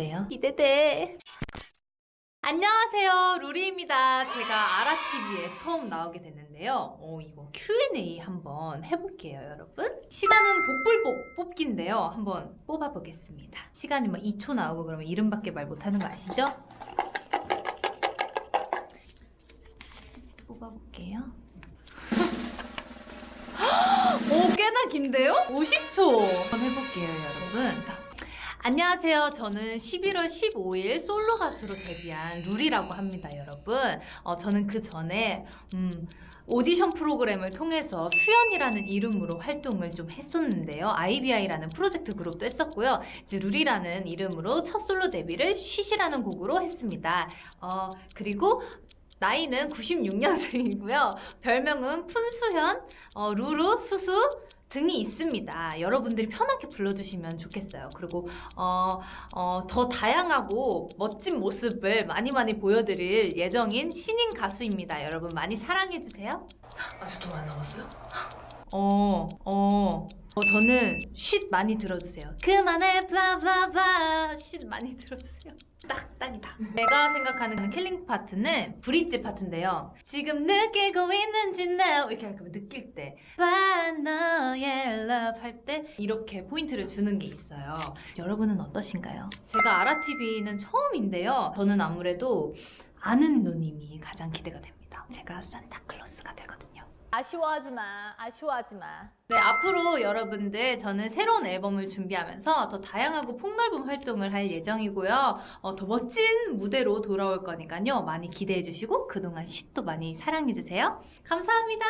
어때요? 기대돼. 안녕하세요. 루리입니다. 제가 아라TV에 처음 나오게 됐는데요. 어, 이거 Q&A 한번 해볼게요 여러분. 시간은 복불 뽑, 뽑기인데요. 한번 뽑아보겠습니다. 시간이 뭐 2초 나오고 그러면 이름밖에 말 못하는 거 아시죠? 뽑아볼게요. 오 꽤나 긴데요? 50초. 한번 해볼게요 안녕하세요. 저는 11월 15일 솔로 가수로 데뷔한 룰이라고 합니다, 여러분. 어, 저는 그 전에 음, 오디션 프로그램을 통해서 수연이라는 이름으로 활동을 좀 했었는데요. IBI라는 프로젝트 그룹도 했었고요. 이제 룰이라는 이름으로 첫 솔로 데뷔를 쉿이라는 곡으로 했습니다. 어, 그리고 나이는 96년생이고요. 별명은 푼수현, 어, 루루, 수수, 등이 있습니다. 여러분들이 편하게 불러주시면 좋겠어요. 그리고 어, 어, 더 다양하고 멋진 모습을 많이 많이 보여드릴 예정인 신인 가수입니다. 여러분 많이 사랑해주세요. 아직도 안 남았어요? 어, 어, 어, 저는 쉿 많이 들어주세요. 그만해, blah blah blah. 쉿 많이 들어주세요. 딱, 딱이다. 내가 생각하는 killing part는 브릿지 파트인데요. 지금 느끼고 있는지 now 이렇게 약간 느낄 때 봐, 너의 love 할 때 이렇게 포인트를 주는 게 있어요. 여러분은 어떠신가요? 제가 아라TV는 처음인데요. 저는 아무래도 아는 누님이 가장 기대가 됩니다. 제가 산타클로스가 되거든요. 아쉬워하지 마. 아쉬워하지 마. 네, 앞으로 여러분들 저는 새로운 앨범을 준비하면서 더 다양하고 폭넓은 활동을 할 예정이고요. 어, 더 멋진 무대로 돌아올 거니까요. 많이 기대해 주시고 그동안 쉿도 많이 사랑해 주세요. 감사합니다.